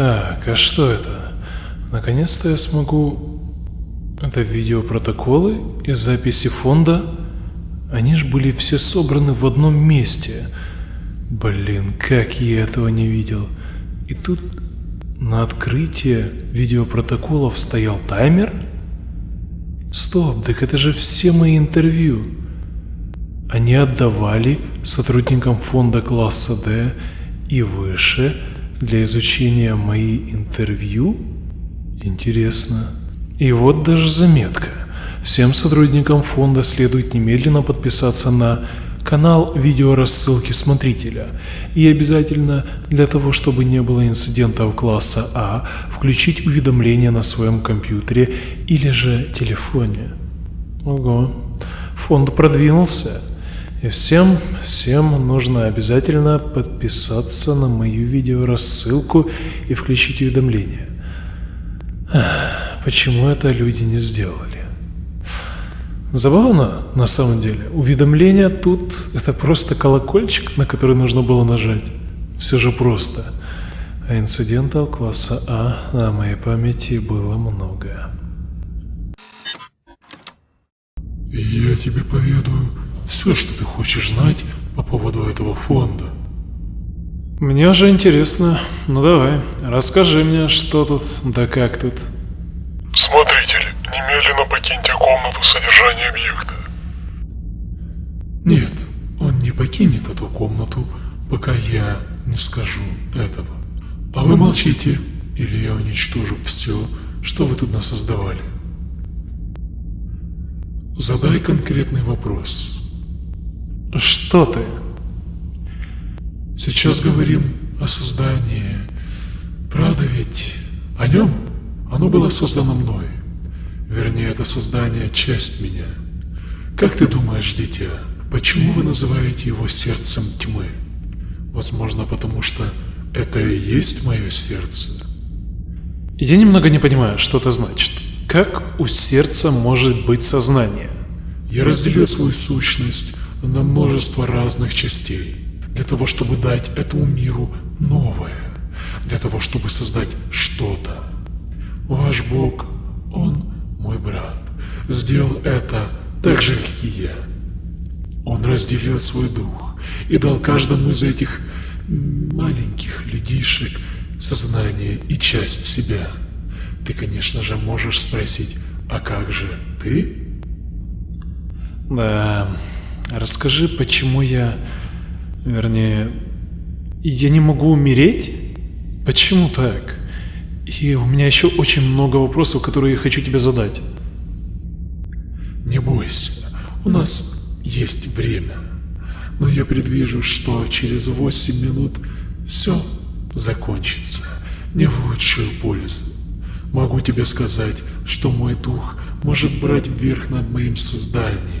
Так, а что это? Наконец-то я смогу... Это видеопротоколы и записи фонда? Они ж были все собраны в одном месте. Блин, как я этого не видел. И тут на открытие видеопротоколов стоял таймер? Стоп, так это же все мои интервью. Они отдавали сотрудникам фонда класса D и выше для изучения мои интервью? Интересно. И вот даже заметка. Всем сотрудникам фонда следует немедленно подписаться на канал видеорассылки смотрителя. И обязательно для того, чтобы не было инцидентов класса А, включить уведомления на своем компьютере или же телефоне. Ого, фонд продвинулся. И всем, всем нужно обязательно подписаться на мою видеорассылку и включить уведомления. Почему это люди не сделали? Забавно, на самом деле. Уведомления тут – это просто колокольчик, на который нужно было нажать. Все же просто. А инцидентов класса А на моей памяти было много. Я тебе поведаю все, что ты хочешь знать по поводу этого фонда. Мне же интересно. Ну давай, расскажи мне, что тут, да как тут. Смотритель, немедленно покиньте комнату содержания объекта. Нет, он не покинет эту комнату, пока я не скажу этого. А вы молчите, или я уничтожу все, что вы тут насоздавали. Задай конкретный вопрос. Что ты? Сейчас говорим о создании. Правда ведь? О нем? Оно было создано мной. Вернее, это создание – часть меня. Как ты думаешь, дитя, почему вы называете его сердцем тьмы? Возможно, потому что это и есть мое сердце. Я немного не понимаю, что это значит. Как у сердца может быть сознание? Я разделил свою сущность на множество разных частей, для того, чтобы дать этому миру новое, для того, чтобы создать что-то. Ваш Бог, Он мой брат, сделал это так же, как и я. Он разделил свой дух и дал каждому из этих маленьких людишек сознание и часть себя. Ты, конечно же, можешь спросить, а как же ты? Да, Расскажи, почему я... Вернее, я не могу умереть? Почему так? И у меня еще очень много вопросов, которые я хочу тебе задать. Не бойся, у нас есть время. Но я предвижу, что через 8 минут все закончится не в лучшую пользу. Могу тебе сказать, что мой дух может брать вверх над моим созданием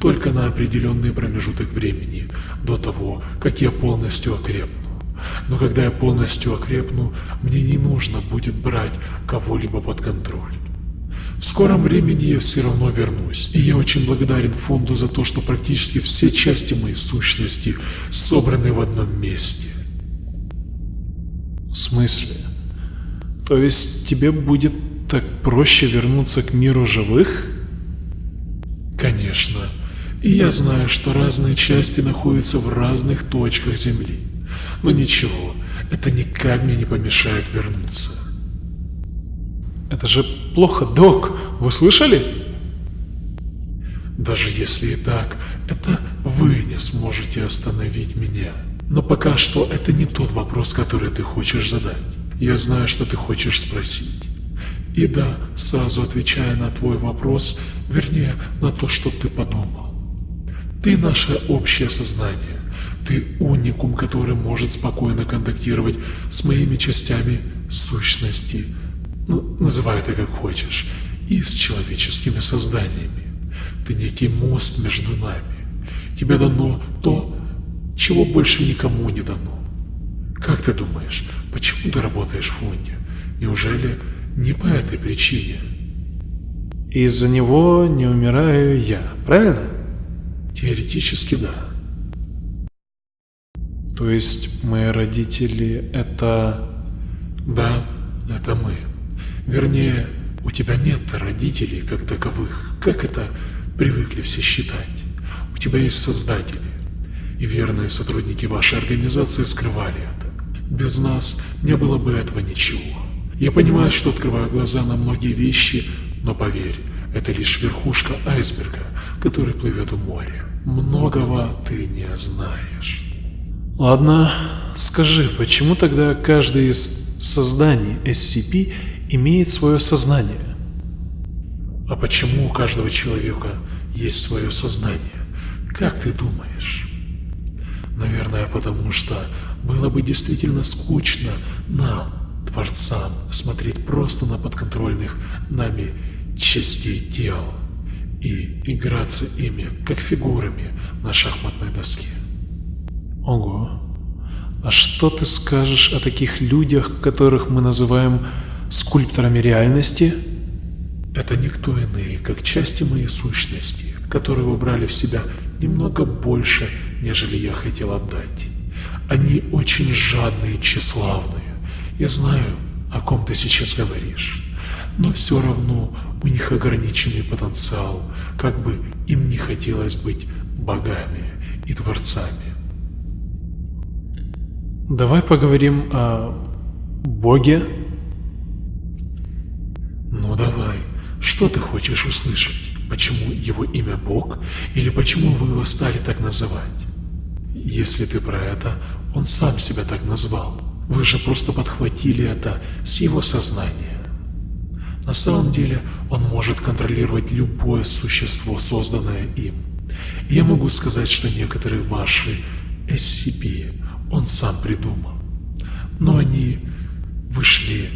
только на определенный промежуток времени, до того, как я полностью окрепну. Но когда я полностью окрепну, мне не нужно будет брать кого-либо под контроль. В скором времени я все равно вернусь, и я очень благодарен фонду за то, что практически все части моей сущности собраны в одном месте. В смысле? То есть тебе будет так проще вернуться к миру живых? Конечно. И я знаю, что разные части находятся в разных точках Земли. Но ничего, это никак мне не помешает вернуться. Это же плохо, док. Вы слышали? Даже если и так, это вы не сможете остановить меня. Но пока что это не тот вопрос, который ты хочешь задать. Я знаю, что ты хочешь спросить. И да, сразу отвечая на твой вопрос, вернее, на то, что ты подумал. Ты наше общее сознание. Ты уникум, который может спокойно контактировать с моими частями сущности. Ну, называй это как хочешь. И с человеческими созданиями. Ты некий мост между нами. Тебе дано то, чего больше никому не дано. Как ты думаешь, почему ты работаешь в фонде? Неужели не по этой причине? Из-за него не умираю я, правильно? Теоретически да. То есть мои родители это Да, это мы. Вернее, у тебя нет родителей как таковых, как это привыкли все считать. У тебя есть создатели. И верные сотрудники вашей организации скрывали это. Без нас не было бы этого ничего. Я понимаю, что открываю глаза на многие вещи, но поверь, это лишь верхушка айсберга, который плывет в море. Многого ты не знаешь. Ладно, скажи, почему тогда каждый из созданий SCP имеет свое сознание? А почему у каждого человека есть свое сознание? Как ты думаешь? Наверное, потому что было бы действительно скучно нам, творцам, смотреть просто на подконтрольных нами частей тел и играться ими, как фигурами на шахматной доске. Ого. А что ты скажешь о таких людях, которых мы называем скульпторами реальности? Это никто иные, как части моей сущности, которые выбрали в себя немного больше, нежели я хотел отдать. Они очень жадные и тщеславные. Я знаю, о ком ты сейчас говоришь. Но все равно у них ограниченный потенциал, как бы им не хотелось быть богами и творцами. Давай поговорим о Боге. Ну давай, что ты хочешь услышать? Почему его имя Бог или почему вы его стали так называть? Если ты про это, он сам себя так назвал. Вы же просто подхватили это с его сознания. На самом деле он может контролировать любое существо, созданное им. Я могу сказать, что некоторые ваши SCP он сам придумал. Но они вышли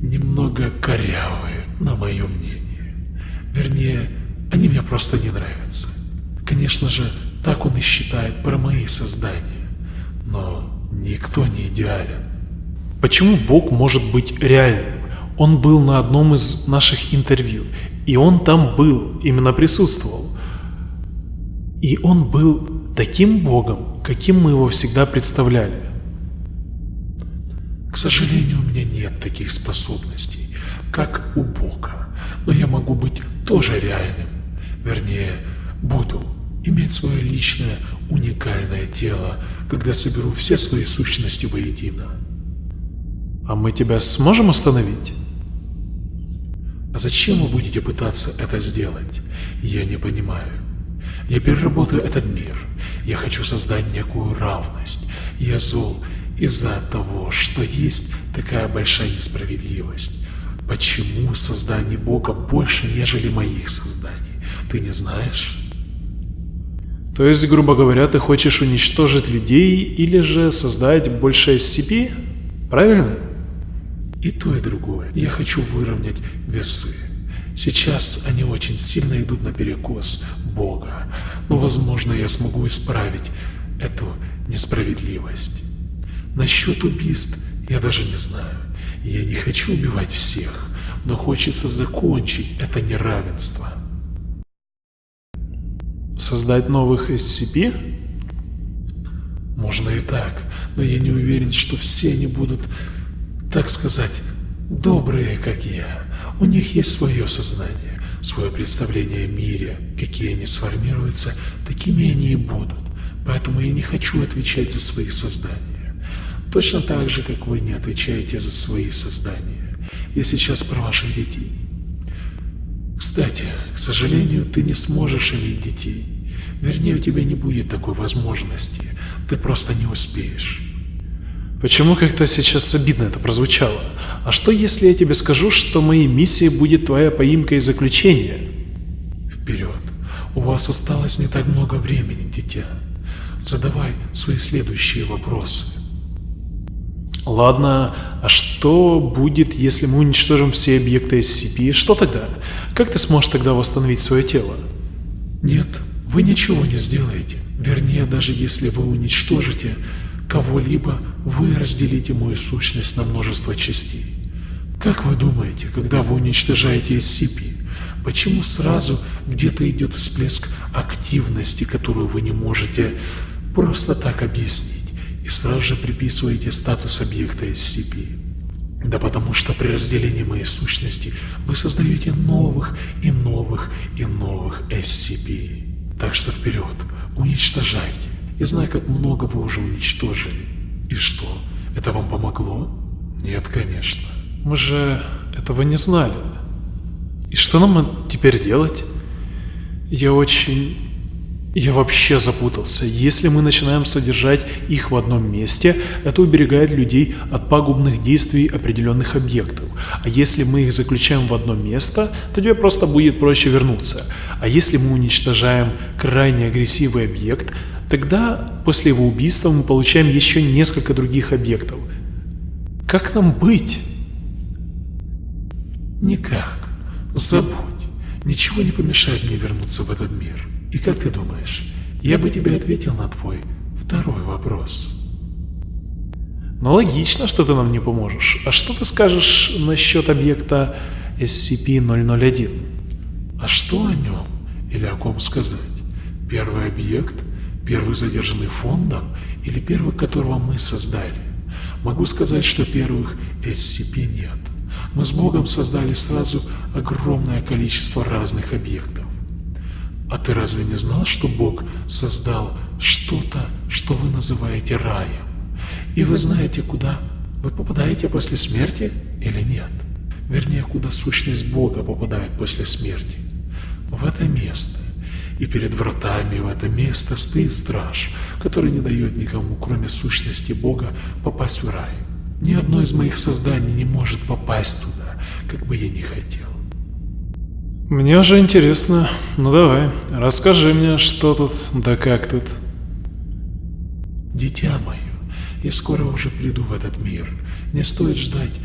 немного корявые, на мое мнение. Вернее, они мне просто не нравятся. Конечно же, так он и считает про мои создания. Но никто не идеален. Почему Бог может быть реальным? Он был на одном из наших интервью, и он там был, именно присутствовал. И он был таким Богом, каким мы его всегда представляли. К сожалению, у меня нет таких способностей, как у Бога, но я могу быть тоже реальным. Вернее, буду иметь свое личное, уникальное тело, когда соберу все свои сущности воедино. А мы тебя сможем остановить? А зачем вы будете пытаться это сделать? Я не понимаю. Я переработаю этот мир. Я хочу создать некую равность. Я зол из-за того, что есть такая большая несправедливость. Почему создание Бога больше, нежели моих созданий? Ты не знаешь? То есть, грубо говоря, ты хочешь уничтожить людей или же создать больше SCP? Правильно? И то, и другое. Я хочу выровнять весы. Сейчас они очень сильно идут на перекос Бога, но возможно я смогу исправить эту несправедливость. Насчет убийств я даже не знаю. Я не хочу убивать всех, но хочется закончить это неравенство. Создать новых SCP? Можно и так, но я не уверен, что все они будут, так сказать, добрые, как я. У них есть свое сознание, свое представление о мире. Какие они сформируются, такими они и будут. Поэтому я не хочу отвечать за свои создания. Точно так же, как вы не отвечаете за свои создания. Я сейчас про ваших детей. Кстати, к сожалению, ты не сможешь иметь детей. Вернее, у тебя не будет такой возможности. Ты просто не успеешь. Почему как-то сейчас обидно это прозвучало? А что если я тебе скажу, что моей миссией будет твоя поимка и заключение? Вперед. У вас осталось не так много времени, дитя. Задавай свои следующие вопросы. Ладно, а что будет, если мы уничтожим все объекты SCP? Что тогда? Как ты сможешь тогда восстановить свое тело? Нет, вы ничего не сделаете. Вернее, даже если вы уничтожите кого-либо, вы разделите мою сущность на множество частей. Как вы думаете, когда вы уничтожаете SCP, почему сразу где-то идет всплеск активности, которую вы не можете просто так объяснить, и сразу же приписываете статус объекта SCP? Да потому что при разделении моей сущности вы создаете новых и новых и новых SCP. Так что вперед, уничтожайте. Я знаю, как много вы уже уничтожили. И что, это вам помогло? Нет, конечно. Мы же этого не знали. И что нам теперь делать? Я очень... Я вообще запутался. Если мы начинаем содержать их в одном месте, это уберегает людей от пагубных действий определенных объектов. А если мы их заключаем в одно место, то тебе просто будет проще вернуться. А если мы уничтожаем крайне агрессивный объект, тогда после его убийства мы получаем еще несколько других объектов. Как нам быть? Никак. Забудь. Ничего не помешает мне вернуться в этот мир. И как ты думаешь, я бы тебе ответил на твой второй вопрос? Ну логично, что ты нам не поможешь. А что ты скажешь насчет объекта SCP-001? А что о нем или о ком сказать? Первый объект? Первый задержанный фондом? Или первый, которого мы создали? Могу сказать, что первых SCP нет. Мы с Богом создали сразу огромное количество разных объектов. А ты разве не знал, что Бог создал что-то, что вы называете раем? И вы знаете, куда вы попадаете после смерти или нет? Вернее, куда сущность Бога попадает после смерти? В это место. И перед вратами в это место стоит страж, который не дает никому, кроме сущности Бога, попасть в рай. Ни одно из моих созданий не может попасть туда, как бы я ни хотел. Мне уже интересно. Ну давай, расскажи мне, что тут, да как тут. Дитя мое, я скоро уже приду в этот мир. Не стоит ждать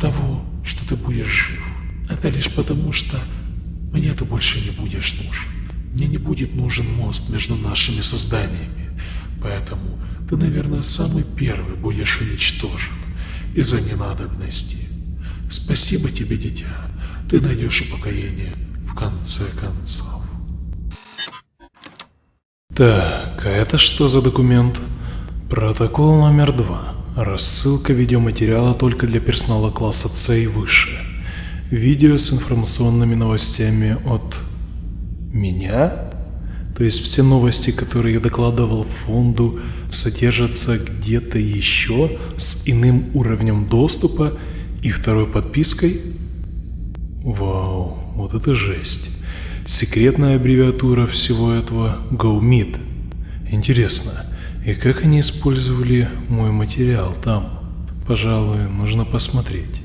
того, что ты будешь жив. Это лишь потому, что мне ты больше не будешь нужен. Мне не будет нужен мост между нашими созданиями. Поэтому ты, наверное, самый первый будешь уничтожен из-за ненадобности. Спасибо тебе, дитя. Ты найдешь упокоение в конце концов. Так, а это что за документ? Протокол номер два. Рассылка видеоматериала только для персонала класса С и выше. Видео с информационными новостями от меня? То есть все новости, которые я докладывал фонду, содержатся где-то еще с иным уровнем доступа и второй подпиской? Вау, вот это жесть. Секретная аббревиатура всего этого GoMeet. Интересно, и как они использовали мой материал там? Пожалуй, нужно посмотреть.